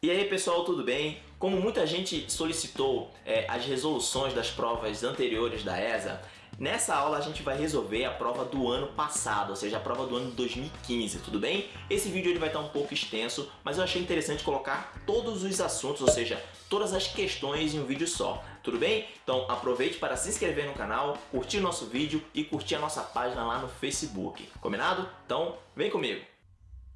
E aí pessoal, tudo bem? Como muita gente solicitou é, as resoluções das provas anteriores da ESA, nessa aula a gente vai resolver a prova do ano passado, ou seja, a prova do ano 2015, tudo bem? Esse vídeo ele vai estar um pouco extenso, mas eu achei interessante colocar todos os assuntos, ou seja, todas as questões em um vídeo só, tudo bem? Então aproveite para se inscrever no canal, curtir nosso vídeo e curtir a nossa página lá no Facebook, combinado? Então vem comigo!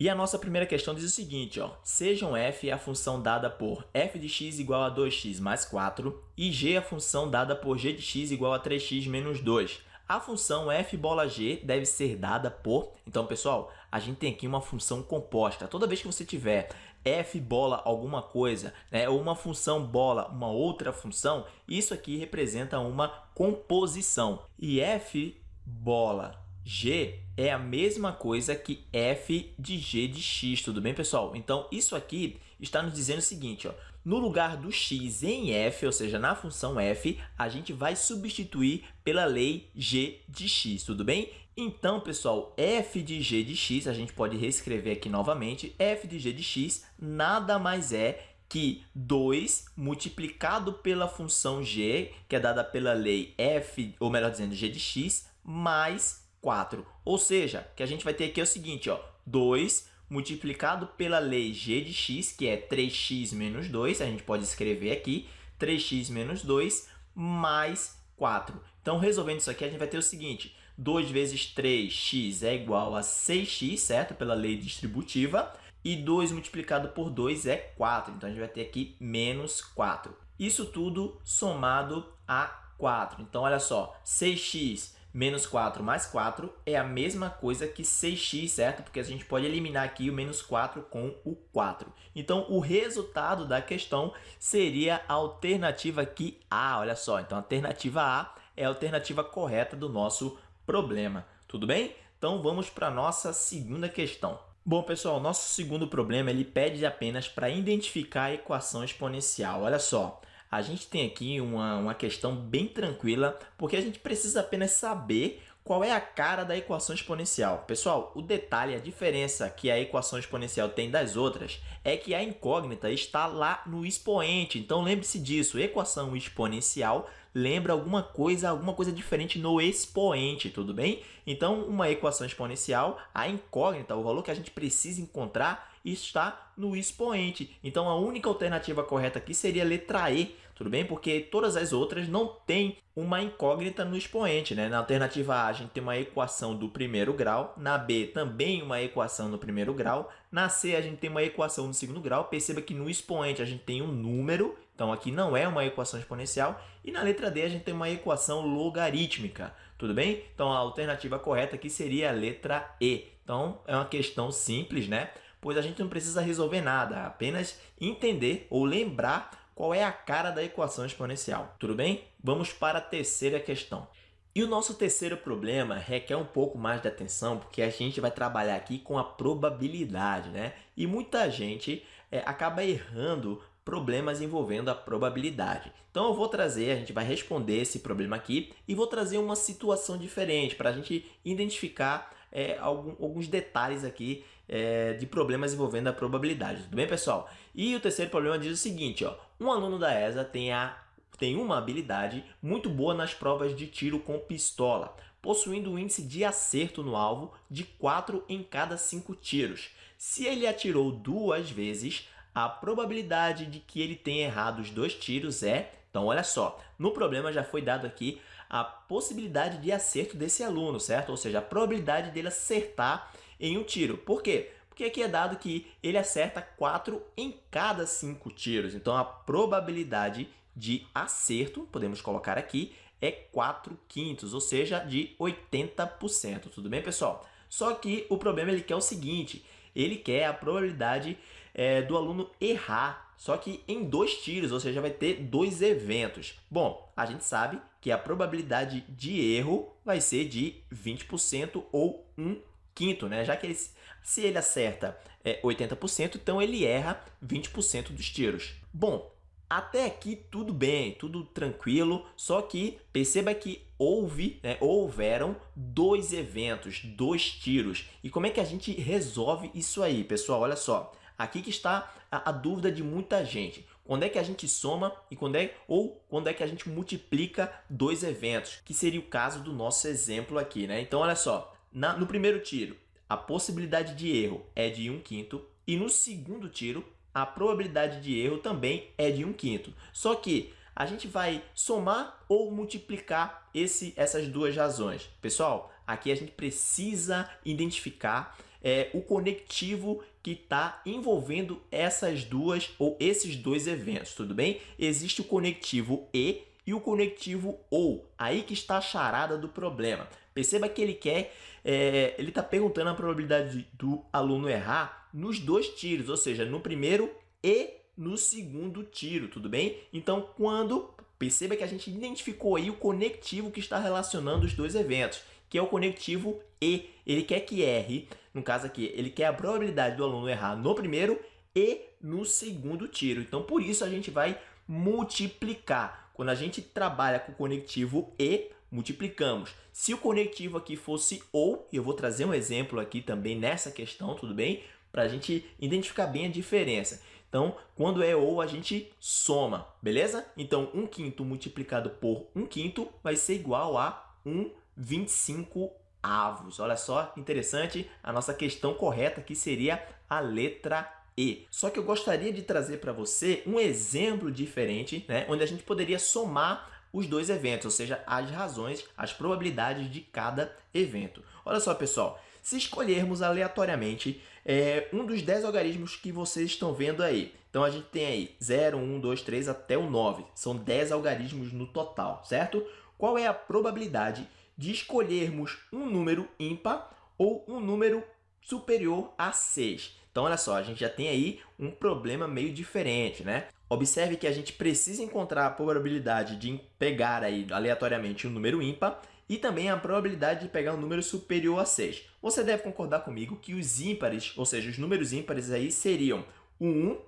E a nossa primeira questão diz o seguinte, ó, sejam f a função dada por f de x igual a 2x mais 4 e g a função dada por g de x igual a 3x menos 2. A função f bola g deve ser dada por... Então, pessoal, a gente tem aqui uma função composta. Toda vez que você tiver f bola alguma coisa, né, ou uma função bola uma outra função, isso aqui representa uma composição. E f bola G é a mesma coisa que f de g de x, tudo bem, pessoal? Então, isso aqui está nos dizendo o seguinte, ó, no lugar do x em f, ou seja, na função f, a gente vai substituir pela lei g de x, tudo bem? Então, pessoal, f de g de x, a gente pode reescrever aqui novamente, f de g de x nada mais é que 2 multiplicado pela função g, que é dada pela lei f, ou melhor dizendo, g de x, mais 4. Ou seja, que a gente vai ter aqui é o seguinte, ó, 2 multiplicado pela lei g de x, que é 3x menos 2, a gente pode escrever aqui, 3x menos 2 mais 4. Então, resolvendo isso aqui, a gente vai ter o seguinte, 2 vezes 3x é igual a 6x, certo? Pela lei distributiva. E 2 multiplicado por 2 é 4. Então, a gente vai ter aqui menos 4. Isso tudo somado a 4. Então, olha só, 6x menos 4 mais 4 é a mesma coisa que 6x, certo? Porque a gente pode eliminar aqui o menos 4 com o 4. Então, o resultado da questão seria a alternativa aqui A, olha só. Então, a alternativa A é a alternativa correta do nosso problema, tudo bem? Então, vamos para a nossa segunda questão. Bom, pessoal, nosso segundo problema ele pede apenas para identificar a equação exponencial. Olha só, a gente tem aqui uma, uma questão bem tranquila, porque a gente precisa apenas saber qual é a cara da equação exponencial. Pessoal, o detalhe, a diferença que a equação exponencial tem das outras é que a incógnita está lá no expoente. Então, lembre-se disso, equação exponencial lembra alguma coisa, alguma coisa diferente no expoente, tudo bem? Então, uma equação exponencial, a incógnita, o valor que a gente precisa encontrar está no expoente. Então, a única alternativa correta aqui seria a letra E, tudo bem? Porque todas as outras não têm uma incógnita no expoente. Né? Na alternativa A, a gente tem uma equação do primeiro grau. Na B, também uma equação no primeiro grau. Na C, a gente tem uma equação no segundo grau. Perceba que no expoente a gente tem um número, então aqui não é uma equação exponencial. E na letra D, a gente tem uma equação logarítmica. Tudo bem? Então, a alternativa correta aqui seria a letra E. Então, é uma questão simples, né? Pois a gente não precisa resolver nada, apenas entender ou lembrar qual é a cara da equação exponencial. Tudo bem? Vamos para a terceira questão. E o nosso terceiro problema requer um pouco mais de atenção, porque a gente vai trabalhar aqui com a probabilidade, né? E muita gente é, acaba errando problemas envolvendo a probabilidade. Então eu vou trazer, a gente vai responder esse problema aqui e vou trazer uma situação diferente para a gente identificar é, algum, alguns detalhes aqui é, de problemas envolvendo a probabilidade. Tudo bem, pessoal? E o terceiro problema diz o seguinte, ó, um aluno da ESA tem, a, tem uma habilidade muito boa nas provas de tiro com pistola, possuindo um índice de acerto no alvo de 4 em cada 5 tiros. Se ele atirou duas vezes, a probabilidade de que ele tenha errado os dois tiros é... Então, olha só, no problema já foi dado aqui a possibilidade de acerto desse aluno, certo? Ou seja, a probabilidade dele acertar em um tiro. Por quê? Porque aqui é dado que ele acerta 4 em cada 5 tiros. Então, a probabilidade de acerto, podemos colocar aqui, é 4 quintos, ou seja, de 80%. Tudo bem, pessoal? Só que o problema ele quer o seguinte, ele quer a probabilidade é, do aluno errar só que em dois tiros, ou seja, vai ter dois eventos. Bom, a gente sabe que a probabilidade de erro vai ser de 20% ou 1 quinto, né? Já que ele, se ele acerta é, 80%, então ele erra 20% dos tiros. Bom, até aqui tudo bem, tudo tranquilo, só que perceba que houve, né, houveram dois eventos, dois tiros. E como é que a gente resolve isso aí, pessoal? Olha só, Aqui que está a, a dúvida de muita gente. Quando é que a gente soma e quando é ou quando é que a gente multiplica dois eventos, que seria o caso do nosso exemplo aqui, né? Então, olha só, na, no primeiro tiro, a possibilidade de erro é de 1 quinto e no segundo tiro, a probabilidade de erro também é de 1 quinto. Só que a gente vai somar ou multiplicar esse, essas duas razões. Pessoal, aqui a gente precisa identificar é, o conectivo que está envolvendo essas duas ou esses dois eventos, tudo bem? Existe o conectivo E e o conectivo OU, aí que está a charada do problema. Perceba que ele quer, é, ele está perguntando a probabilidade do aluno errar nos dois tiros, ou seja, no primeiro e no segundo tiro, tudo bem? Então, quando perceba que a gente identificou aí o conectivo que está relacionando os dois eventos, que é o conectivo E. Ele quer que erre, no caso aqui, ele quer a probabilidade do aluno errar no primeiro e no segundo tiro. Então, por isso a gente vai multiplicar. Quando a gente trabalha com o conectivo E, multiplicamos. Se o conectivo aqui fosse OU, eu vou trazer um exemplo aqui também nessa questão, tudo bem? Para a gente identificar bem a diferença. Então, quando é ou, a gente soma, beleza? Então, 1 quinto multiplicado por 1 quinto vai ser igual a 1 25 avos. Olha só, interessante, a nossa questão correta aqui seria a letra E. Só que eu gostaria de trazer para você um exemplo diferente, né? onde a gente poderia somar os dois eventos, ou seja, as razões, as probabilidades de cada evento. Olha só, pessoal, se escolhermos aleatoriamente é, um dos 10 algarismos que vocês estão vendo aí. Então, a gente tem aí 0, 1, 2, 3 até o 9. São 10 algarismos no total, certo? Qual é a probabilidade de escolhermos um número ímpar ou um número superior a 6? Então, olha só, a gente já tem aí um problema meio diferente, né? Observe que a gente precisa encontrar a probabilidade de pegar aí aleatoriamente um número ímpar e também a probabilidade de pegar um número superior a 6. Você deve concordar comigo que os ímpares, ou seja, os números ímpares aí seriam o 1,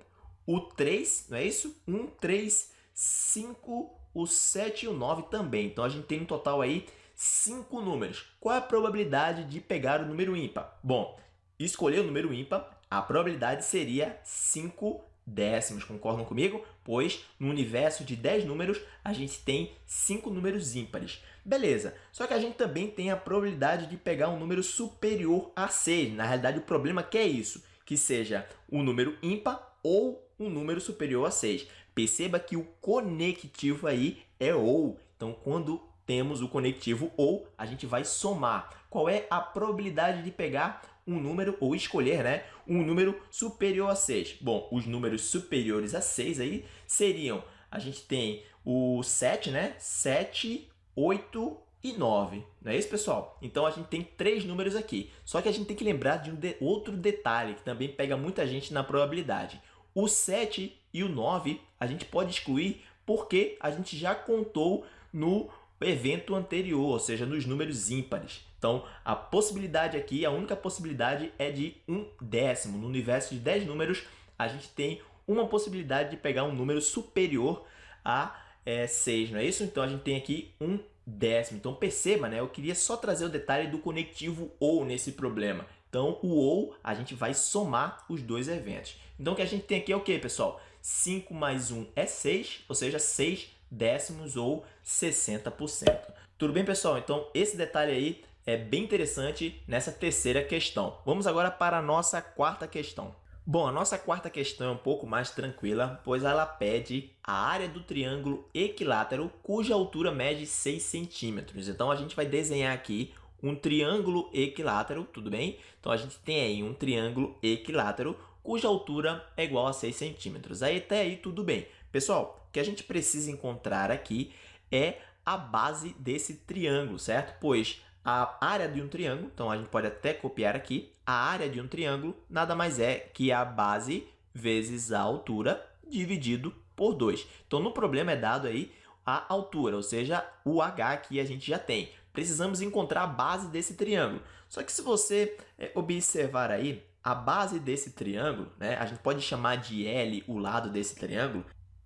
o 3, não é isso? 1, 3, 5, o 7 e o 9 também. Então, a gente tem um total aí 5 números. Qual é a probabilidade de pegar o número ímpar? Bom, escolher o número ímpar, a probabilidade seria 5 décimos, concordam comigo? Pois no universo de 10 números, a gente tem 5 números ímpares. Beleza, só que a gente também tem a probabilidade de pegar um número superior a 6. Na realidade, o problema é que é isso, que seja um número ímpar ou um número superior a 6. Perceba que o conectivo aí é OU. Então, quando temos o conectivo OU, a gente vai somar. Qual é a probabilidade de pegar um número, ou escolher né, um número superior a 6? Bom, os números superiores a 6 aí seriam, a gente tem o 7, né? 7, 8 e 9. Não é isso, pessoal? Então, a gente tem três números aqui. Só que a gente tem que lembrar de um de outro detalhe que também pega muita gente na probabilidade. O 7 e o 9 a gente pode excluir porque a gente já contou no evento anterior, ou seja, nos números ímpares. Então, a possibilidade aqui, a única possibilidade é de um décimo. No universo de 10 números, a gente tem uma possibilidade de pegar um número superior a é, 6, não é isso? Então, a gente tem aqui um décimo. Então, perceba, né? Eu queria só trazer o detalhe do conectivo OU nesse problema. Então, o OU, a gente vai somar os dois eventos. Então, o que a gente tem aqui é o que, pessoal? 5 mais 1 é 6, ou seja, 6 décimos ou 60%. Tudo bem, pessoal? Então, esse detalhe aí é bem interessante nessa terceira questão. Vamos agora para a nossa quarta questão. Bom, a nossa quarta questão é um pouco mais tranquila, pois ela pede a área do triângulo equilátero cuja altura mede 6 centímetros. Então, a gente vai desenhar aqui um triângulo equilátero, tudo bem? Então, a gente tem aí um triângulo equilátero cuja altura é igual a 6 centímetros. Aí, até aí, tudo bem. Pessoal, o que a gente precisa encontrar aqui é a base desse triângulo, certo? Pois a área de um triângulo, então a gente pode até copiar aqui, a área de um triângulo nada mais é que a base vezes a altura dividido por 2. Então, no problema é dado aí a altura, ou seja, o h que a gente já tem. Precisamos encontrar a base desse triângulo. Só que se você é, observar aí, a base desse triângulo, né, a gente pode chamar de L o lado desse triângulo,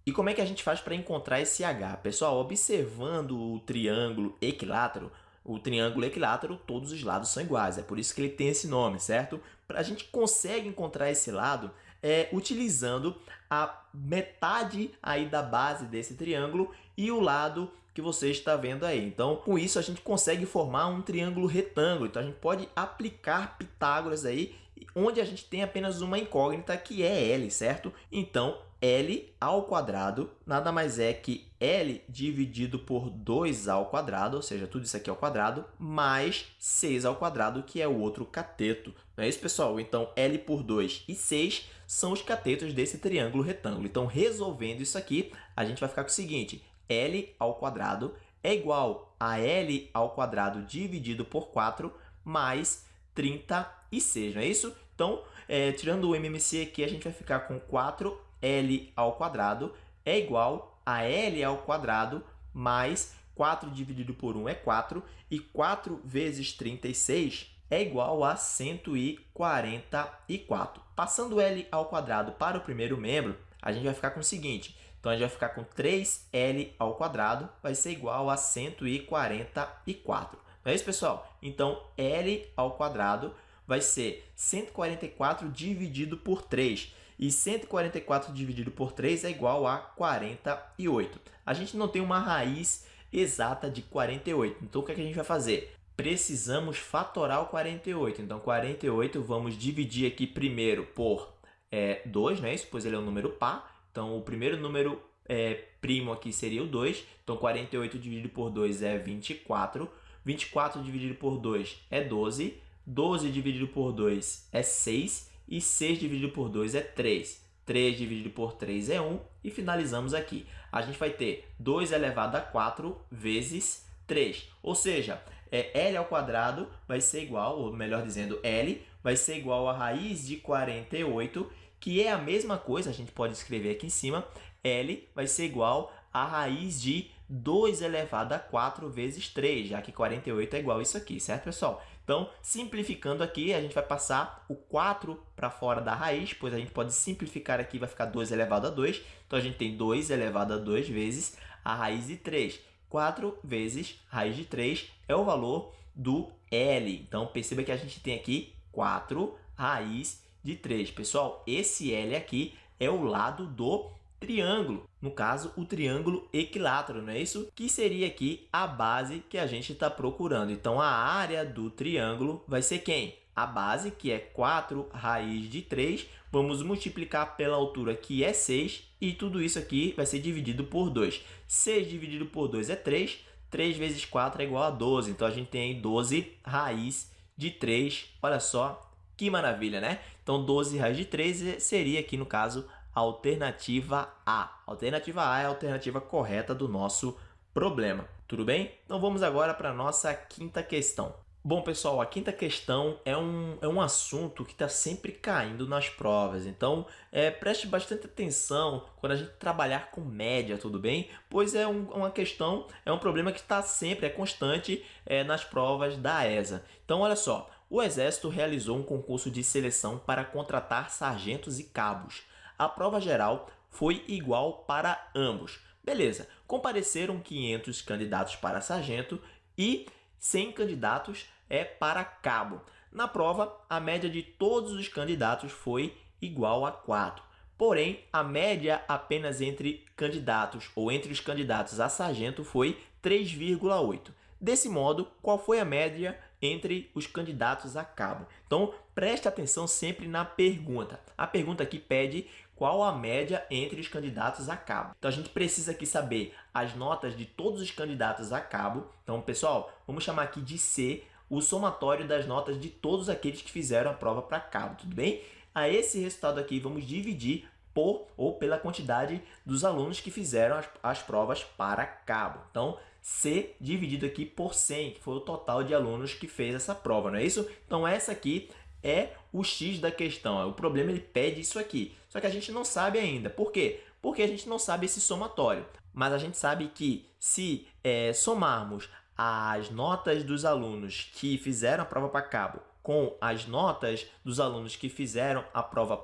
e como é que a gente faz para encontrar esse H? Pessoal, observando o triângulo equilátero, o triângulo equilátero, todos os lados são iguais, é por isso que ele tem esse nome, certo? A gente consegue encontrar esse lado é, utilizando a metade aí da base desse triângulo e o lado que você está vendo aí. Então, com isso, a gente consegue formar um triângulo retângulo. Então, a gente pode aplicar Pitágoras aí, onde a gente tem apenas uma incógnita, que é L, certo? Então, L ao quadrado nada mais é que L dividido por 2 ao quadrado, ou seja, tudo isso aqui ao quadrado, mais 6 ao quadrado, que é o outro cateto. Não é isso, pessoal? Então, L por 2 e 6 são os catetos desse triângulo retângulo. Então, resolvendo isso aqui, a gente vai ficar com o seguinte, L ao quadrado é igual a L ao quadrado dividido por 4 mais 36, não é isso? Então, é, tirando o MMC aqui, a gente vai ficar com 4 L ao quadrado é igual a L ao quadrado mais 4 dividido por 1 é 4, e 4 vezes 36 é igual a 144. Passando L ao quadrado para o primeiro membro, a gente vai ficar com o seguinte, então a gente vai ficar com 3L ao quadrado, vai ser igual a 144. Não é isso, pessoal? Então, L ao quadrado vai ser 144 dividido por 3. E 144 dividido por 3 é igual a 48. A gente não tem uma raiz exata de 48. Então, o que, é que a gente vai fazer? Precisamos fatorar o 48. Então, 48 vamos dividir aqui primeiro por é, 2, não é isso? Pois ele é um número par. Então, o primeiro número é, primo aqui seria o 2. Então, 48 dividido por 2 é 24. 24 dividido por 2 é 12. 12 dividido por 2 é 6 e 6 dividido por 2 é 3. 3 dividido por 3 é 1 e finalizamos aqui. A gente vai ter 2 elevado a 4 vezes 3, ou seja, é, L ao quadrado vai ser igual, ou melhor dizendo, L vai ser igual a raiz de 48, que é a mesma coisa, a gente pode escrever aqui em cima, L vai ser igual a raiz de 2 elevado a 4 vezes 3, já que 48 é igual a isso aqui, certo, pessoal? Então, simplificando aqui, a gente vai passar o 4 para fora da raiz, pois a gente pode simplificar aqui, vai ficar 2 elevado a 2. Então, a gente tem 2 elevado a 2 vezes a raiz de 3. 4 vezes raiz de 3 é o valor do L. Então, perceba que a gente tem aqui 4 raiz de 3. Pessoal, esse L aqui é o lado do triângulo, no caso, o triângulo equilátero, não é isso? Que seria aqui a base que a gente está procurando. Então, a área do triângulo vai ser quem? A base, que é 4 raiz de 3, vamos multiplicar pela altura, que é 6, e tudo isso aqui vai ser dividido por 2. 6 dividido por 2 é 3, 3 vezes 4 é igual a 12, então a gente tem aí 12 raiz de 3, olha só que maravilha, né? Então, 12 raiz de 3 seria aqui, no caso, alternativa A. Alternativa A é a alternativa correta do nosso problema. Tudo bem? Então vamos agora para a nossa quinta questão. Bom, pessoal, a quinta questão é um, é um assunto que está sempre caindo nas provas, então é, preste bastante atenção quando a gente trabalhar com média, tudo bem? Pois é um, uma questão, é um problema que está sempre, é constante é, nas provas da ESA. Então, olha só, o Exército realizou um concurso de seleção para contratar sargentos e cabos a prova geral foi igual para ambos. Beleza, compareceram 500 candidatos para sargento e 100 candidatos é para cabo. Na prova, a média de todos os candidatos foi igual a 4. Porém, a média apenas entre candidatos ou entre os candidatos a sargento foi 3,8. Desse modo, qual foi a média entre os candidatos a cabo? Então, preste atenção sempre na pergunta. A pergunta aqui pede qual a média entre os candidatos a cabo. Então, a gente precisa aqui saber as notas de todos os candidatos a cabo. Então, pessoal, vamos chamar aqui de C o somatório das notas de todos aqueles que fizeram a prova para cabo, tudo bem? A esse resultado aqui, vamos dividir por ou pela quantidade dos alunos que fizeram as, as provas para cabo. Então, C dividido aqui por 100, que foi o total de alunos que fez essa prova, não é isso? Então, essa aqui é o X da questão. O problema ele pede isso aqui. Só que a gente não sabe ainda. Por quê? Porque a gente não sabe esse somatório. Mas a gente sabe que se é, somarmos as notas dos alunos que fizeram a prova para cabo com as notas dos alunos que fizeram a prova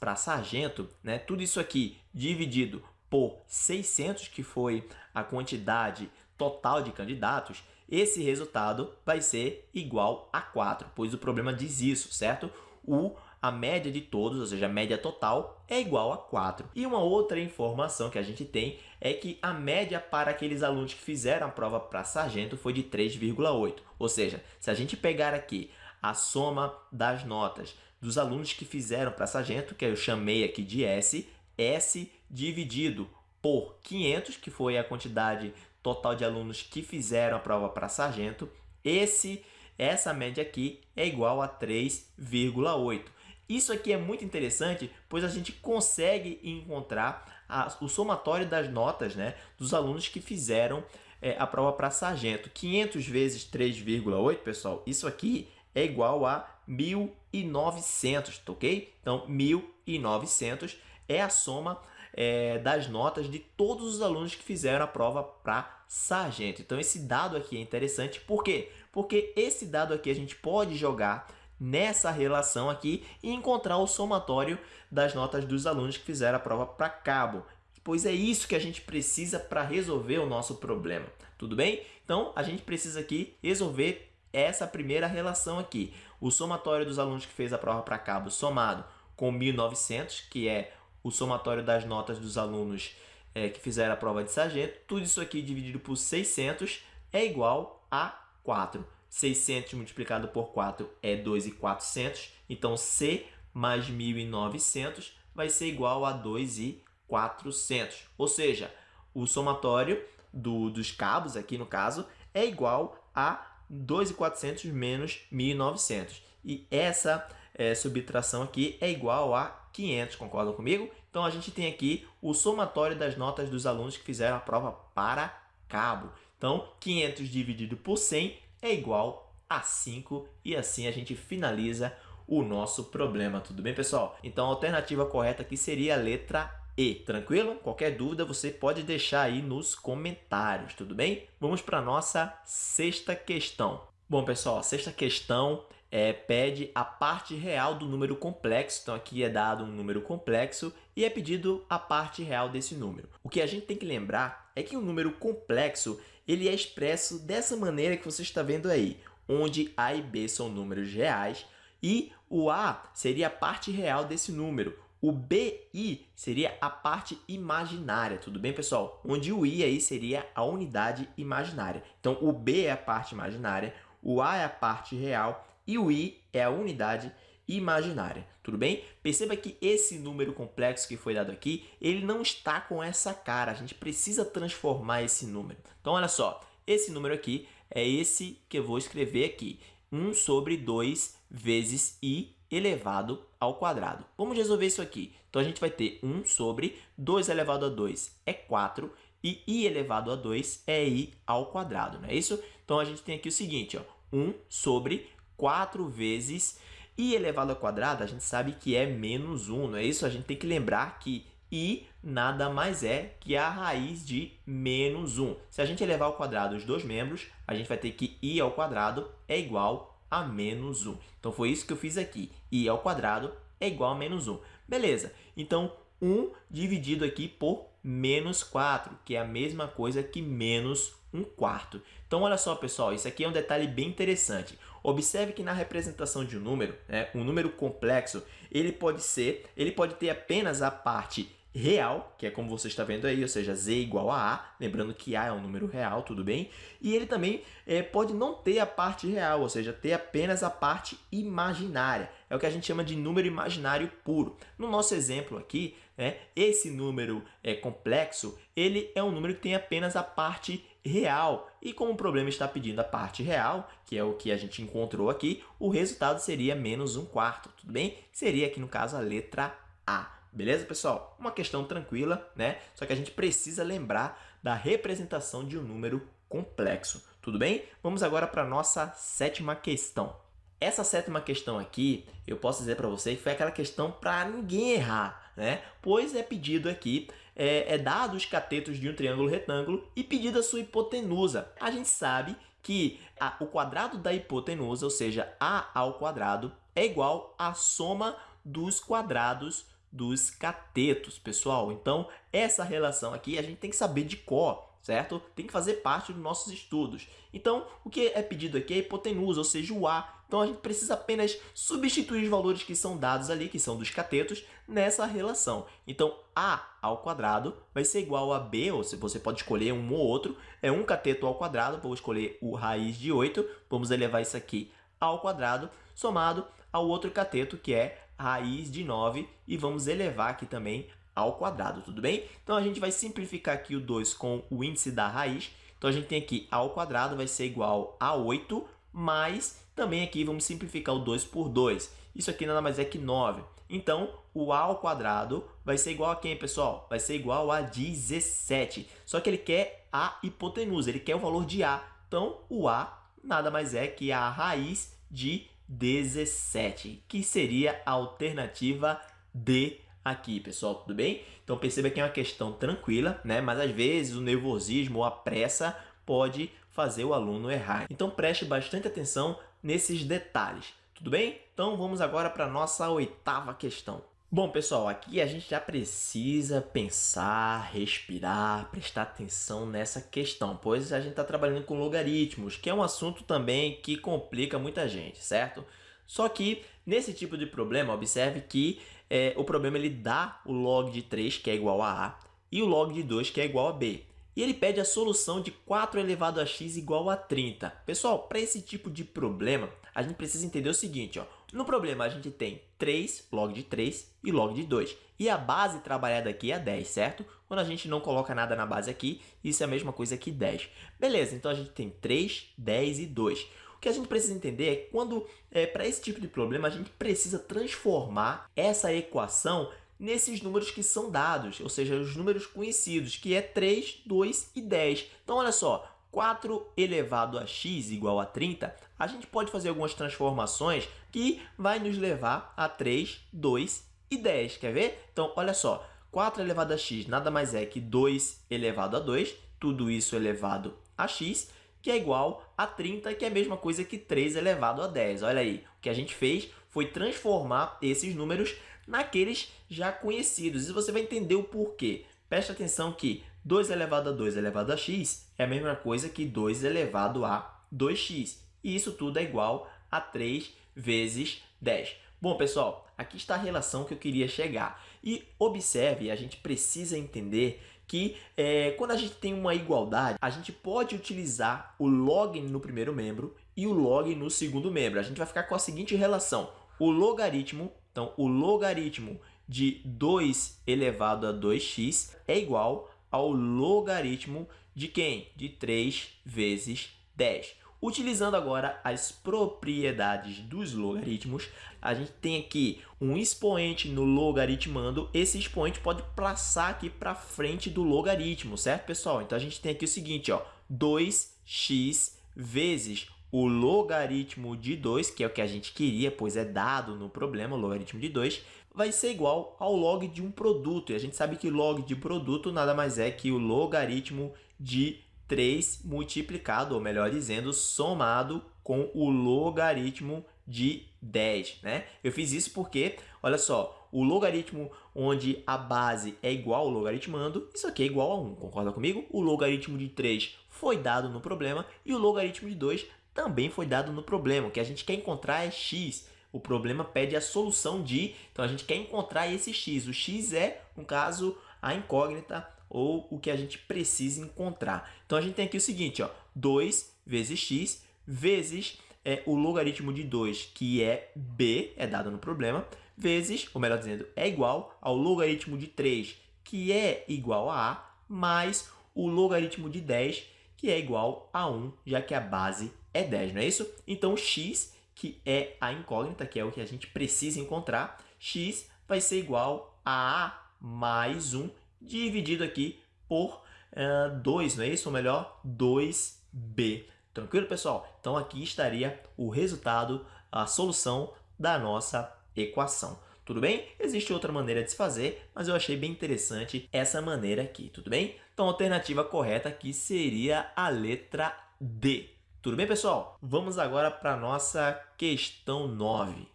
para sargento, né? tudo isso aqui dividido por 600, que foi a quantidade total de candidatos, esse resultado vai ser igual a 4, pois o problema diz isso, certo? O, a média de todos, ou seja, a média total, é igual a 4. E uma outra informação que a gente tem é que a média para aqueles alunos que fizeram a prova para sargento foi de 3,8. Ou seja, se a gente pegar aqui a soma das notas dos alunos que fizeram para sargento, que eu chamei aqui de S, S dividido por 500, que foi a quantidade total de alunos que fizeram a prova para sargento, esse, essa média aqui é igual a 3,8. Isso aqui é muito interessante, pois a gente consegue encontrar a, o somatório das notas né, dos alunos que fizeram é, a prova para sargento. 500 vezes 3,8, pessoal, isso aqui é igual a 1.900, tá ok? Então, 1.900 é a soma é, das notas de todos os alunos que fizeram a prova para sargento. Então, esse dado aqui é interessante. Por quê? Porque esse dado aqui a gente pode jogar nessa relação aqui e encontrar o somatório das notas dos alunos que fizeram a prova para cabo. Pois é isso que a gente precisa para resolver o nosso problema. Tudo bem? Então, a gente precisa aqui resolver essa primeira relação aqui. O somatório dos alunos que fez a prova para cabo somado com 1.900, que é o somatório das notas dos alunos é, que fizeram a prova de sargento. Tudo isso aqui dividido por 600 é igual a 4. 600 multiplicado por 4 é 2.400. Então, C mais 1.900 vai ser igual a 2.400. Ou seja, o somatório do, dos cabos, aqui no caso, é igual a 2.400 menos 1.900. E essa é, subtração aqui é igual a 500, concordam comigo? Então, a gente tem aqui o somatório das notas dos alunos que fizeram a prova para cabo. Então, 500 dividido por 100 é igual a 5 e assim a gente finaliza o nosso problema, tudo bem, pessoal? Então, a alternativa correta aqui seria a letra E, tranquilo? Qualquer dúvida você pode deixar aí nos comentários, tudo bem? Vamos para a nossa sexta questão. Bom, pessoal, a sexta questão é, pede a parte real do número complexo. Então, aqui é dado um número complexo e é pedido a parte real desse número. O que a gente tem que lembrar é que o um número complexo ele é expresso dessa maneira que você está vendo aí, onde A e B são números reais e o A seria a parte real desse número. O BI seria a parte imaginária, tudo bem, pessoal? Onde o I aí seria a unidade imaginária. Então, o B é a parte imaginária, o A é a parte real e o i é a unidade imaginária, tudo bem? Perceba que esse número complexo que foi dado aqui, ele não está com essa cara, a gente precisa transformar esse número. Então, olha só, esse número aqui é esse que eu vou escrever aqui, 1 sobre 2 vezes i elevado ao quadrado. Vamos resolver isso aqui. Então, a gente vai ter 1 sobre 2 elevado a 2 é 4 e i elevado a 2 é i ao quadrado, não é isso? Então, a gente tem aqui o seguinte, ó, 1 sobre 4 vezes i elevado ao quadrado, a gente sabe que é menos 1, não é isso? A gente tem que lembrar que i nada mais é que a raiz de menos 1. Se a gente elevar ao quadrado os dois membros, a gente vai ter que i ao quadrado é igual a menos 1. Então, foi isso que eu fiz aqui. i ao quadrado é igual a menos 1. Beleza, então 1 dividido aqui por menos 4, que é a mesma coisa que menos 1 quarto. Então, olha só, pessoal, isso aqui é um detalhe bem interessante. Observe que na representação de um número, né, um número complexo, ele pode ser, ele pode ter apenas a parte real, que é como você está vendo aí, ou seja, z igual a a, lembrando que a é um número real, tudo bem? E ele também é, pode não ter a parte real, ou seja, ter apenas a parte imaginária. É o que a gente chama de número imaginário puro. No nosso exemplo aqui, né, esse número é, complexo, ele é um número que tem apenas a parte real. E como o problema está pedindo a parte real, que é o que a gente encontrou aqui, o resultado seria menos um quarto, tudo bem? Seria aqui, no caso, a letra A. Beleza, pessoal? Uma questão tranquila, né? Só que a gente precisa lembrar da representação de um número complexo, tudo bem? Vamos agora para a nossa sétima questão. Essa sétima questão aqui, eu posso dizer para você que foi aquela questão para ninguém errar, né? Pois é pedido aqui é, é dado os catetos de um triângulo retângulo e pedida a sua hipotenusa. A gente sabe que a, o quadrado da hipotenusa, ou seja, a ao quadrado, é igual à soma dos quadrados dos catetos, pessoal. Então, essa relação aqui a gente tem que saber de cor, certo? Tem que fazer parte dos nossos estudos. Então, o que é pedido aqui é a hipotenusa, ou seja, o A. Então a gente precisa apenas substituir os valores que são dados ali, que são dos catetos, nessa relação. Então a ao quadrado vai ser igual a b, ou se você pode escolher um ou outro, é um cateto ao quadrado, vou escolher o raiz de 8, vamos elevar isso aqui ao quadrado, somado ao outro cateto, que é raiz de 9, e vamos elevar aqui também ao quadrado, tudo bem? Então, a gente vai simplificar aqui o 2 com o índice da raiz. Então, a gente tem aqui a ao quadrado vai ser igual a 8, mais também aqui vamos simplificar o 2 por 2. Isso aqui nada mais é que 9. Então, o a ao quadrado vai ser igual a quem, pessoal? Vai ser igual a 17. Só que ele quer a hipotenusa, ele quer o valor de a. Então, o a nada mais é que a raiz de 17, que seria a alternativa D aqui, pessoal, tudo bem? Então perceba que é uma questão tranquila, né? Mas às vezes o nervosismo ou a pressa pode fazer o aluno errar. Então preste bastante atenção nesses detalhes, tudo bem? Então vamos agora para a nossa oitava questão. Bom, pessoal, aqui a gente já precisa pensar, respirar, prestar atenção nessa questão, pois a gente está trabalhando com logaritmos, que é um assunto também que complica muita gente, certo? Só que nesse tipo de problema, observe que é, o problema ele dá o log de 3, que é igual a A, e o log de 2, que é igual a B. E ele pede a solução de 4 elevado a x igual a 30. Pessoal, para esse tipo de problema, a gente precisa entender o seguinte. Ó. No problema, a gente tem 3, log de 3 e log de 2. E a base trabalhada aqui é 10, certo? Quando a gente não coloca nada na base aqui, isso é a mesma coisa que 10. Beleza, então a gente tem 3, 10 e 2 que a gente precisa entender é que quando, é, para esse tipo de problema, a gente precisa transformar essa equação nesses números que são dados, ou seja, os números conhecidos, que é 3, 2 e 10. Então, olha só, 4 elevado a x igual a 30, a gente pode fazer algumas transformações que vai nos levar a 3, 2 e 10. Quer ver? Então, olha só, 4 elevado a x nada mais é que 2 elevado a 2, tudo isso elevado a x, que é igual a 30, que é a mesma coisa que 3 elevado a 10. Olha aí, o que a gente fez foi transformar esses números naqueles já conhecidos. E você vai entender o porquê. Preste atenção que 2 elevado a 2 elevado a x é a mesma coisa que 2 elevado a 2x. E isso tudo é igual a 3 vezes 10. Bom, pessoal, aqui está a relação que eu queria chegar. E observe, a gente precisa entender que é, quando a gente tem uma igualdade, a gente pode utilizar o log no primeiro membro e o log no segundo membro. A gente vai ficar com a seguinte relação. O logaritmo, então o logaritmo de 2 elevado a 2x é igual ao logaritmo de quem? De 3 vezes 10. Utilizando agora as propriedades dos logaritmos, a gente tem aqui um expoente no logaritmando. Esse expoente pode passar aqui para frente do logaritmo, certo, pessoal? Então, a gente tem aqui o seguinte, ó, 2x vezes o logaritmo de 2, que é o que a gente queria, pois é dado no problema, o logaritmo de 2, vai ser igual ao log de um produto. E a gente sabe que log de produto nada mais é que o logaritmo de 3 multiplicado, ou melhor dizendo, somado com o logaritmo de 10, né? Eu fiz isso porque, olha só, o logaritmo onde a base é igual ao logaritmando, isso aqui é igual a 1, concorda comigo? O logaritmo de 3 foi dado no problema e o logaritmo de 2 também foi dado no problema. O que a gente quer encontrar é x. O problema pede a solução de, então a gente quer encontrar esse x. O x é, no caso, a incógnita ou o que a gente precisa encontrar. Então, a gente tem aqui o seguinte, ó, 2 vezes x vezes é, o logaritmo de 2, que é b, é dado no problema, vezes, ou melhor dizendo, é igual ao logaritmo de 3, que é igual a a, mais o logaritmo de 10, que é igual a 1, já que a base é 10, não é isso? Então, x, que é a incógnita, que é o que a gente precisa encontrar, x vai ser igual a a mais 1, dividido aqui por uh, eh, 2, não é isso? Ou melhor, 2b. Tranquilo, pessoal? Então, aqui estaria o resultado, a solução da nossa equação. Tudo bem? Existe outra maneira de se fazer, mas eu achei bem interessante essa maneira aqui, tudo bem? Então, a alternativa correta aqui seria a letra D. Tudo bem, pessoal? Vamos agora para a nossa questão 9.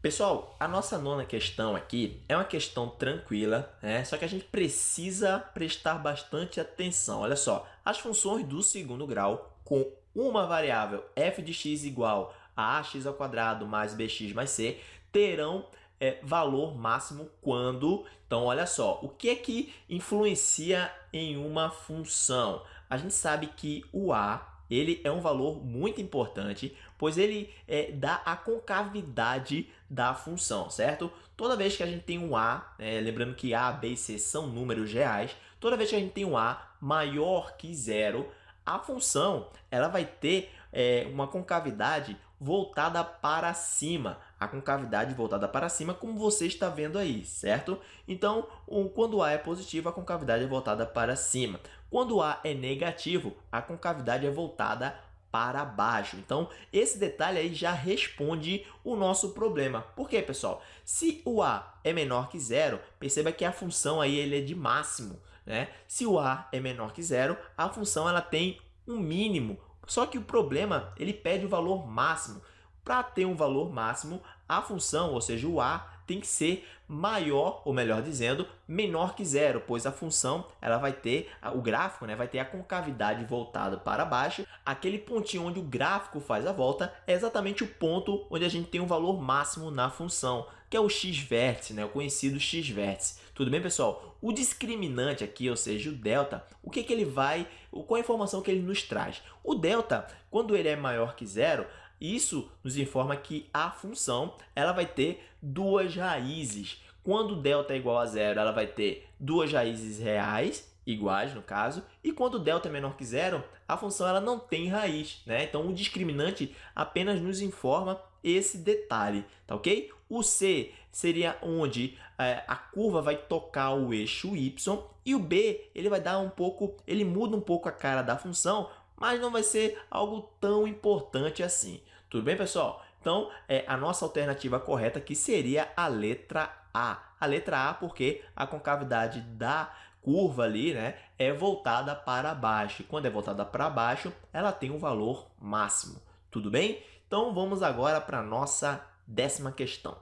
Pessoal, a nossa nona questão aqui é uma questão tranquila, né? só que a gente precisa prestar bastante atenção. Olha só, as funções do segundo grau com uma variável f de x igual ax ao quadrado mais bx mais c terão é, valor máximo quando... Então, olha só, o que é que influencia em uma função? A gente sabe que o a ele é um valor muito importante, pois ele é, dá a concavidade da função, certo? Toda vez que a gente tem um a, é, lembrando que a, b e c são números reais, toda vez que a gente tem um a maior que zero, a função ela vai ter é, uma concavidade voltada para cima, a concavidade voltada para cima, como você está vendo aí, certo? Então, quando A é positivo, a concavidade é voltada para cima. Quando A é negativo, a concavidade é voltada para baixo. Então, esse detalhe aí já responde o nosso problema. Por quê, pessoal? Se o A é menor que zero, perceba que a função aí ele é de máximo. Né? Se o A é menor que zero, a função ela tem um mínimo. Só que o problema ele pede o valor máximo. Para ter um valor máximo, a função, ou seja, o a, tem que ser maior, ou melhor dizendo, menor que zero, pois a função ela vai ter, o gráfico né, vai ter a concavidade voltada para baixo. Aquele pontinho onde o gráfico faz a volta é exatamente o ponto onde a gente tem um valor máximo na função, que é o x-vértice, né, o conhecido x-vértice. Tudo bem, pessoal? O discriminante aqui, ou seja, o delta, o que, que ele vai, qual a informação que ele nos traz? O delta, quando ele é maior que zero, isso nos informa que a função ela vai ter duas raízes. Quando delta é igual a zero, ela vai ter duas raízes reais, iguais no caso, e quando delta é menor que zero, a função ela não tem raiz. Né? Então, o discriminante apenas nos informa esse detalhe, tá ok? O C seria onde é, a curva vai tocar o eixo Y e o B ele vai dar um pouco, ele muda um pouco a cara da função, mas não vai ser algo tão importante assim. Tudo bem, pessoal? Então, é, a nossa alternativa correta aqui seria a letra A. A letra A porque a concavidade da curva ali né, é voltada para baixo. Quando é voltada para baixo, ela tem um valor máximo. Tudo bem? Então, vamos agora para a nossa décima questão.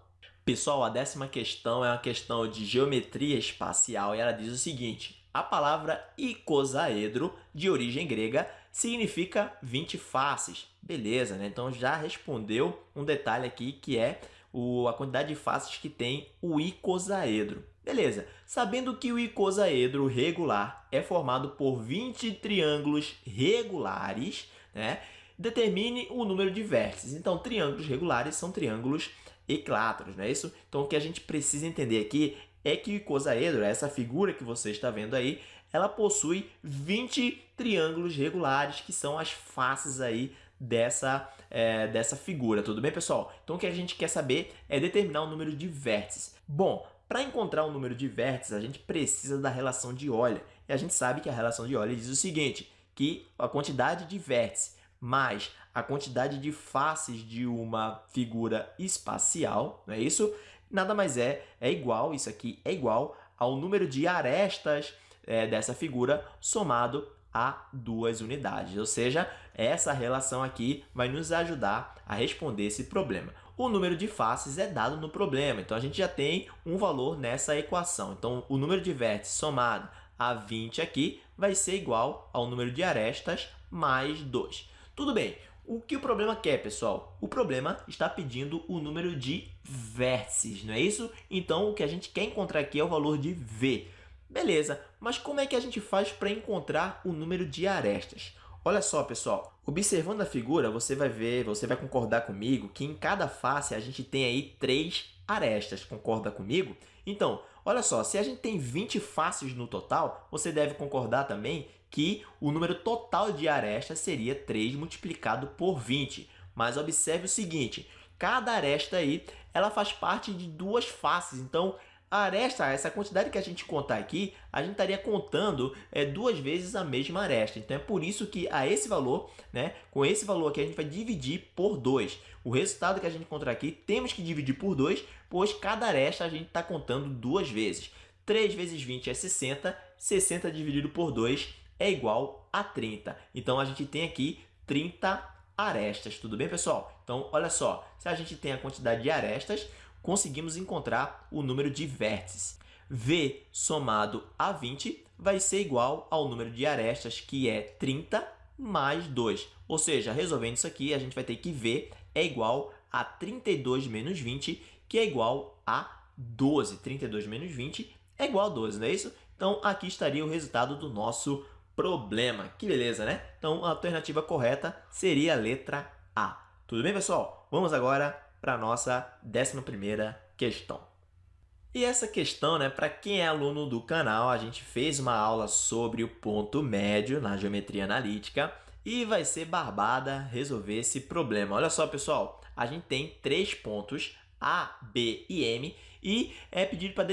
Pessoal, a décima questão é uma questão de geometria espacial e ela diz o seguinte. A palavra icosaedro, de origem grega, significa 20 faces. Beleza, né? Então já respondeu um detalhe aqui que é o, a quantidade de faces que tem o icosaedro. Beleza, sabendo que o icosaedro regular é formado por 20 triângulos regulares, né? determine o número de vértices. Então, triângulos regulares são triângulos equiláteros, não é isso? Então, o que a gente precisa entender aqui é que o icosaedro, essa figura que você está vendo aí, ela possui 20 triângulos regulares, que são as faces aí dessa, é, dessa figura, tudo bem, pessoal? Então, o que a gente quer saber é determinar o número de vértices. Bom, para encontrar o número de vértices, a gente precisa da relação de Euler. E a gente sabe que a relação de Euler diz o seguinte, que a quantidade de vértices mais a quantidade de faces de uma figura espacial, não é isso? Nada mais é, é igual, isso aqui é igual ao número de arestas é, dessa figura somado a duas unidades. Ou seja, essa relação aqui vai nos ajudar a responder esse problema. O número de faces é dado no problema, então a gente já tem um valor nessa equação. Então, o número de vértices somado a 20 aqui vai ser igual ao número de arestas mais 2. Tudo bem, o que o problema quer, pessoal? O problema está pedindo o número de vértices, não é isso? Então, o que a gente quer encontrar aqui é o valor de V. Beleza, mas como é que a gente faz para encontrar o número de arestas? Olha só, pessoal, observando a figura, você vai ver, você vai concordar comigo que em cada face a gente tem aí três arestas, concorda comigo? Então, olha só, se a gente tem 20 faces no total, você deve concordar também que o número total de arestas seria 3 multiplicado por 20. Mas observe o seguinte, cada aresta aí, ela faz parte de duas faces, então a aresta, essa quantidade que a gente contar aqui, a gente estaria contando é, duas vezes a mesma aresta. Então, é por isso que a esse valor, né, com esse valor aqui, a gente vai dividir por 2. O resultado que a gente encontrar aqui, temos que dividir por 2, pois cada aresta a gente está contando duas vezes. 3 vezes 20 é 60, 60 dividido por 2 é igual a 30. Então, a gente tem aqui 30 arestas. Tudo bem, pessoal? Então, olha só, se a gente tem a quantidade de arestas, conseguimos encontrar o número de vértices. V somado a 20 vai ser igual ao número de arestas, que é 30 mais 2. Ou seja, resolvendo isso aqui, a gente vai ter que V é igual a 32 menos 20, que é igual a 12. 32 menos 20 é igual a 12, não é isso? Então, aqui estaria o resultado do nosso problema. Que beleza, né? Então, a alternativa correta seria a letra A. Tudo bem, pessoal? Vamos agora para a nossa 11ª questão. E essa questão, né, para quem é aluno do canal, a gente fez uma aula sobre o ponto médio na geometria analítica e vai ser barbada resolver esse problema. Olha só, pessoal, a gente tem três pontos A, B e M e é pedido para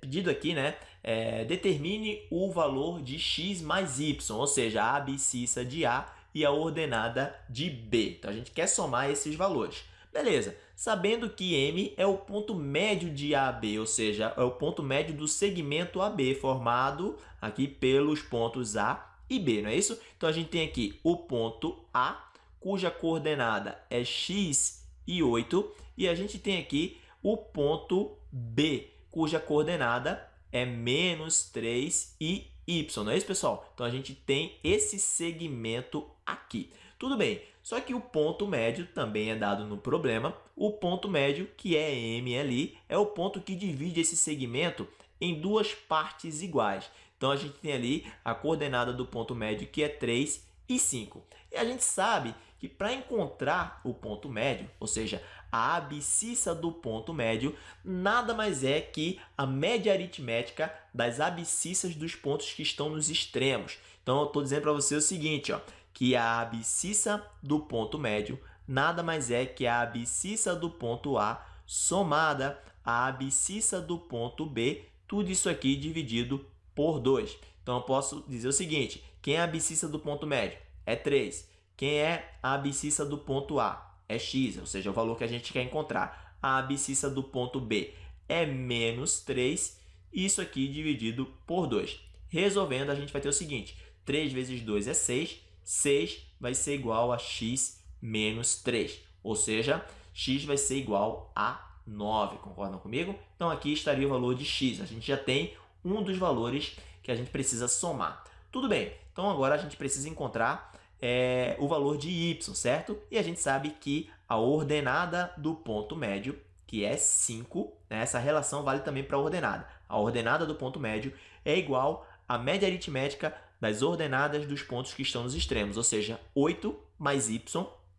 pedido aqui, né, é, determine o valor de x mais y, ou seja, a abscissa de A e a ordenada de B. Então a gente quer somar esses valores. Beleza, sabendo que M é o ponto médio de AB, ou seja, é o ponto médio do segmento AB formado aqui pelos pontos A e B, não é isso? Então a gente tem aqui o ponto A, cuja coordenada é x e 8, e a gente tem aqui o ponto B, cuja coordenada é menos 3 e y, não é isso, pessoal? Então, a gente tem esse segmento aqui. Tudo bem, só que o ponto médio também é dado no problema. O ponto médio, que é M ali, é o ponto que divide esse segmento em duas partes iguais. Então, a gente tem ali a coordenada do ponto médio, que é 3 e 5. E a gente sabe que para encontrar o ponto médio, ou seja, a abscissa do ponto médio, nada mais é que a média aritmética das abscissas dos pontos que estão nos extremos. Então, eu estou dizendo para você o seguinte, ó, que a abscissa do ponto médio nada mais é que a abscissa do ponto A somada à abscissa do ponto B, tudo isso aqui dividido por 2. Então, eu posso dizer o seguinte, quem é a abscissa do ponto médio? É 3. Quem é a abscissa do ponto A? É x, ou seja, o valor que a gente quer encontrar. A abscissa do ponto B é menos 3, isso aqui dividido por 2. Resolvendo, a gente vai ter o seguinte, 3 vezes 2 é 6, 6 vai ser igual a x menos 3, ou seja, x vai ser igual a 9, concordam comigo? Então, aqui estaria o valor de x, a gente já tem um dos valores que a gente precisa somar. Tudo bem, então agora a gente precisa encontrar é, o valor de y, certo? E a gente sabe que a ordenada do ponto médio, que é 5, né? essa relação vale também para a ordenada. A ordenada do ponto médio é igual à média aritmética das ordenadas dos pontos que estão nos extremos, ou seja, 8 mais y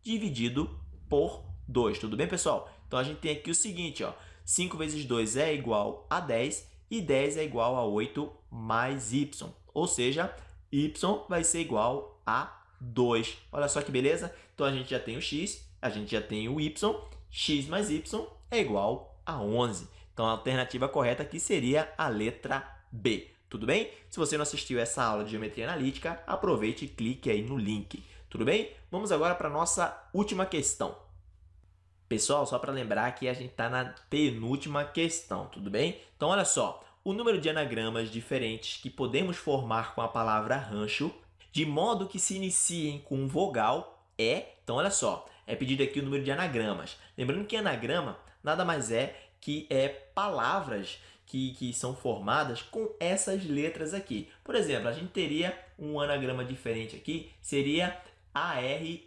dividido por 2. Tudo bem, pessoal? Então, a gente tem aqui o seguinte, ó, 5 vezes 2 é igual a 10 e 10 é igual a 8 mais y, ou seja, y vai ser igual a 2. Olha só que beleza? Então, a gente já tem o x, a gente já tem o y, x mais y é igual a 11. Então, a alternativa correta aqui seria a letra B. Tudo bem? Se você não assistiu essa aula de Geometria Analítica, aproveite e clique aí no link. Tudo bem? Vamos agora para a nossa última questão. Pessoal, só para lembrar que a gente está na penúltima questão, tudo bem? Então, olha só, o número de anagramas diferentes que podemos formar com a palavra rancho de modo que se iniciem com vogal é. Então, olha só, é pedido aqui o número de anagramas. Lembrando que anagrama nada mais é que é palavras que, que são formadas com essas letras aqui. Por exemplo, a gente teria um anagrama diferente aqui, seria A-R-N-C-H-O.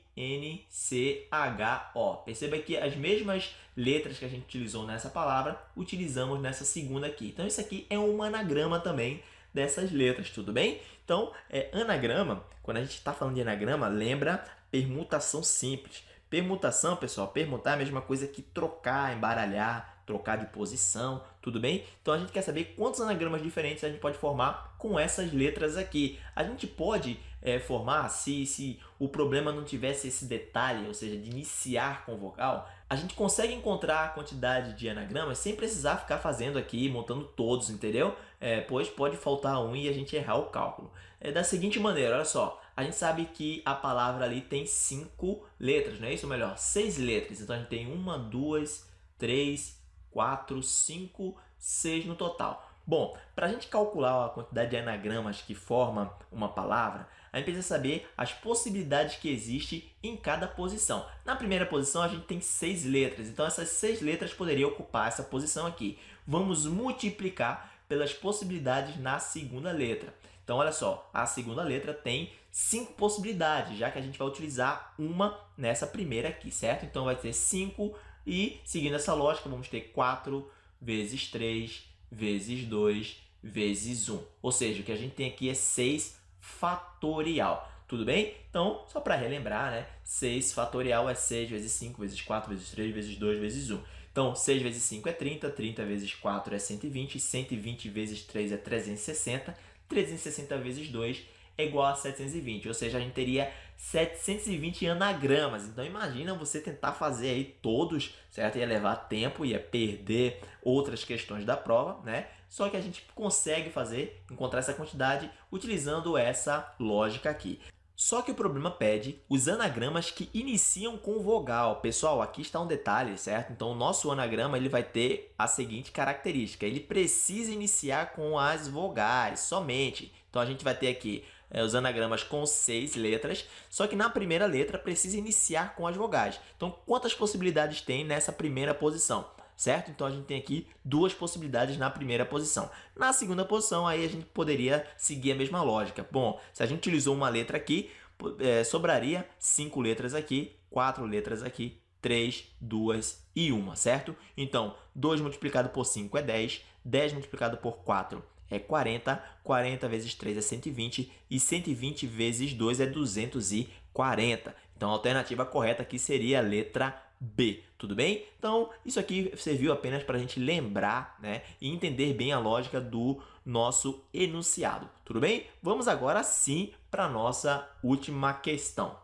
Perceba que as mesmas letras que a gente utilizou nessa palavra, utilizamos nessa segunda aqui. Então, isso aqui é um anagrama também dessas letras, tudo bem? Então, é, anagrama, quando a gente está falando de anagrama, lembra permutação simples. Permutação, pessoal, permutar é a mesma coisa que trocar, embaralhar, trocar de posição, tudo bem? Então, a gente quer saber quantos anagramas diferentes a gente pode formar com essas letras aqui. A gente pode é, formar, se, se o problema não tivesse esse detalhe, ou seja, de iniciar com vogal, a gente consegue encontrar a quantidade de anagramas sem precisar ficar fazendo aqui, montando todos, entendeu? É, pois pode faltar um e a gente errar o cálculo. É da seguinte maneira, olha só, a gente sabe que a palavra ali tem cinco letras, não é isso? Ou melhor, seis letras. Então, a gente tem uma, duas, três, quatro, cinco, seis no total. Bom, para a gente calcular a quantidade de anagramas que forma uma palavra, a gente precisa saber as possibilidades que existem em cada posição. Na primeira posição, a gente tem seis letras, então essas seis letras poderiam ocupar essa posição aqui. Vamos multiplicar pelas possibilidades na segunda letra. Então, olha só, a segunda letra tem cinco possibilidades, já que a gente vai utilizar uma nessa primeira aqui, certo? Então, vai ter 5 e, seguindo essa lógica, vamos ter 4 vezes 3 vezes 2 vezes 1. Ou seja, o que a gente tem aqui é 6 fatorial. Tudo bem? Então, só para relembrar, né? 6 fatorial é 6 vezes 5 vezes 4 vezes 3 vezes 2 vezes 1. Então, 6 vezes 5 é 30, 30 vezes 4 é 120, 120 vezes 3 é 360, 360 vezes 2 é igual a 720, ou seja, a gente teria 720 anagramas. Então imagina você tentar fazer aí todos, certo? Ia levar tempo, ia perder outras questões da prova, né? Só que a gente consegue fazer, encontrar essa quantidade utilizando essa lógica aqui. Só que o problema pede os anagramas que iniciam com vogal. Pessoal, aqui está um detalhe, certo? Então, o nosso anagrama ele vai ter a seguinte característica. Ele precisa iniciar com as vogais somente. Então, a gente vai ter aqui é, os anagramas com seis letras, só que na primeira letra precisa iniciar com as vogais. Então, quantas possibilidades tem nessa primeira posição? certo? Então, a gente tem aqui duas possibilidades na primeira posição. Na segunda posição, aí a gente poderia seguir a mesma lógica. Bom, se a gente utilizou uma letra aqui, é, sobraria cinco letras aqui, quatro letras aqui, 3, 2 e 1, certo? Então, 2 multiplicado por 5 é 10, 10 multiplicado por 4 é 40, 40 vezes 3 é 120 e 120 vezes 2 é 240. Então, a alternativa correta aqui seria a letra B, tudo bem? Então, isso aqui serviu apenas para a gente lembrar né, e entender bem a lógica do nosso enunciado, tudo bem? Vamos agora sim para a nossa última questão.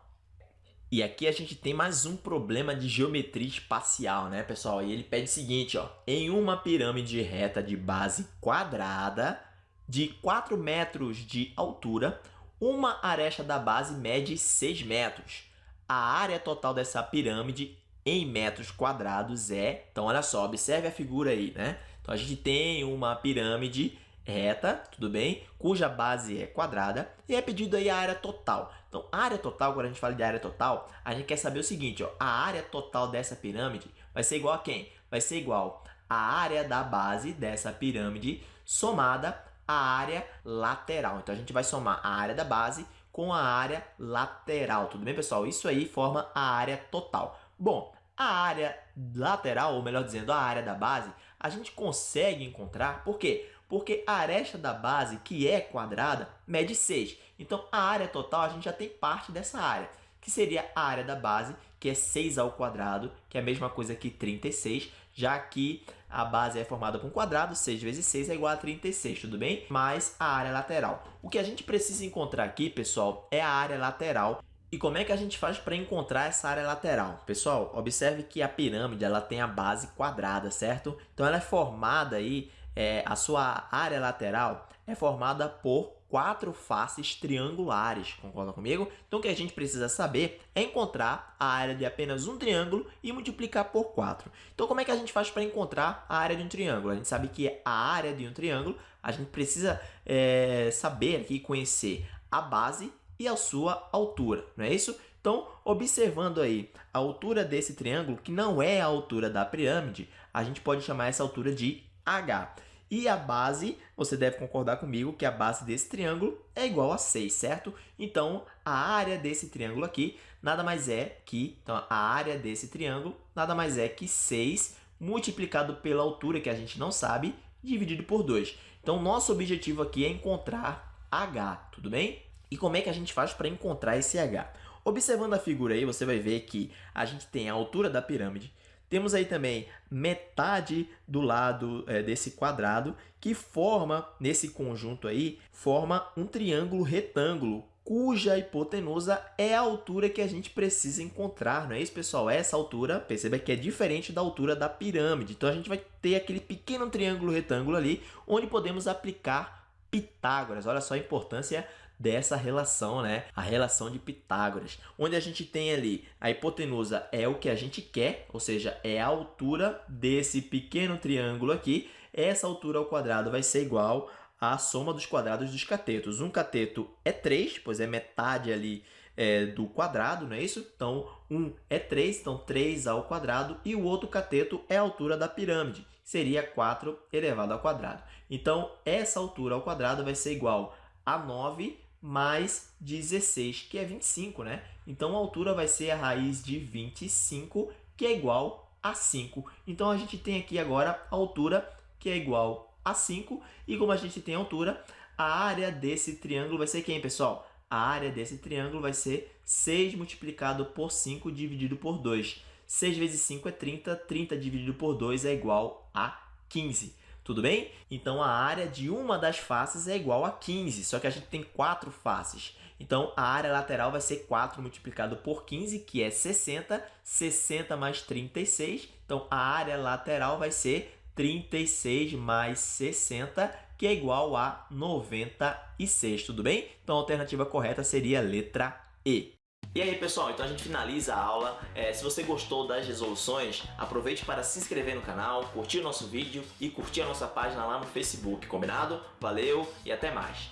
E aqui a gente tem mais um problema de geometria espacial, né, pessoal? E ele pede o seguinte, ó. Em uma pirâmide reta de base quadrada de 4 metros de altura, uma aresta da base mede 6 metros. A área total dessa pirâmide em metros quadrados é... Então, olha só, observe a figura aí, né? Então, a gente tem uma pirâmide reta, tudo bem? Cuja base é quadrada e é pedido aí a área total. Então, a área total, quando a gente fala de área total, a gente quer saber o seguinte, ó, a área total dessa pirâmide vai ser igual a quem? Vai ser igual à área da base dessa pirâmide somada à área lateral. Então, a gente vai somar a área da base com a área lateral, tudo bem, pessoal? Isso aí forma a área total. Bom, a área lateral, ou melhor dizendo, a área da base, a gente consegue encontrar, por quê? Porque a aresta da base, que é quadrada, mede 6. Então, a área total, a gente já tem parte dessa área, que seria a área da base, que é 6 ao quadrado, que é a mesma coisa que 36, já que a base é formada por um quadrado, 6 vezes 6 é igual a 36, tudo bem? Mais a área lateral. O que a gente precisa encontrar aqui, pessoal, é a área lateral. E como é que a gente faz para encontrar essa área lateral? Pessoal, observe que a pirâmide ela tem a base quadrada, certo? Então, ela é formada aí, é, a sua área lateral é formada por quatro faces triangulares, concorda comigo? Então, o que a gente precisa saber é encontrar a área de apenas um triângulo e multiplicar por 4. Então, como é que a gente faz para encontrar a área de um triângulo? A gente sabe que a área de um triângulo, a gente precisa é, saber aqui, conhecer a base e a sua altura, não é isso? Então, observando aí a altura desse triângulo, que não é a altura da pirâmide, a gente pode chamar essa altura de H. E a base, você deve concordar comigo que a base desse triângulo é igual a 6, certo? Então, a área desse triângulo aqui nada mais é que... Então, a área desse triângulo nada mais é que 6 multiplicado pela altura, que a gente não sabe, dividido por 2. Então, nosso objetivo aqui é encontrar H, tudo bem? E como é que a gente faz para encontrar esse H? Observando a figura aí, você vai ver que a gente tem a altura da pirâmide, temos aí também metade do lado é, desse quadrado, que forma, nesse conjunto aí, forma um triângulo retângulo, cuja hipotenusa é a altura que a gente precisa encontrar, não é isso, pessoal? Essa altura, perceba que é diferente da altura da pirâmide. Então, a gente vai ter aquele pequeno triângulo retângulo ali, onde podemos aplicar Pitágoras. Olha só a importância dessa relação, né? A relação de Pitágoras, onde a gente tem ali a hipotenusa é o que a gente quer, ou seja, é a altura desse pequeno triângulo aqui. Essa altura ao quadrado vai ser igual à soma dos quadrados dos catetos. Um cateto é 3, pois é metade ali é, do quadrado, não é isso? Então, um é 3, então 3 ao quadrado, e o outro cateto é a altura da pirâmide, seria 4 elevado ao quadrado. Então, essa altura ao quadrado vai ser igual a 9 mais 16, que é 25, né? Então, a altura vai ser a raiz de 25, que é igual a 5. Então, a gente tem aqui agora a altura, que é igual a 5. E como a gente tem a altura, a área desse triângulo vai ser quem, pessoal? A área desse triângulo vai ser 6 multiplicado por 5 dividido por 2. 6 vezes 5 é 30, 30 dividido por 2 é igual a 15. Tudo bem? Então, a área de uma das faces é igual a 15, só que a gente tem quatro faces. Então, a área lateral vai ser 4 multiplicado por 15, que é 60. 60 mais 36. Então, a área lateral vai ser 36 mais 60, que é igual a 96. Tudo bem? Então, a alternativa correta seria a letra E. E aí pessoal, então a gente finaliza a aula. É, se você gostou das resoluções, aproveite para se inscrever no canal, curtir o nosso vídeo e curtir a nossa página lá no Facebook, combinado? Valeu e até mais!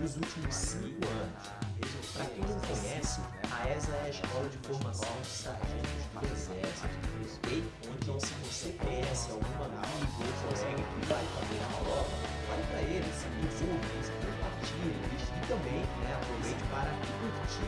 Nos últimos 5 anos. Para quem não conhece, a ESA é a Escola de Formação de Sargentos do Exército? Então se você conhece algum amigo ou que vai fazer a prova, fale para também né, aproveite para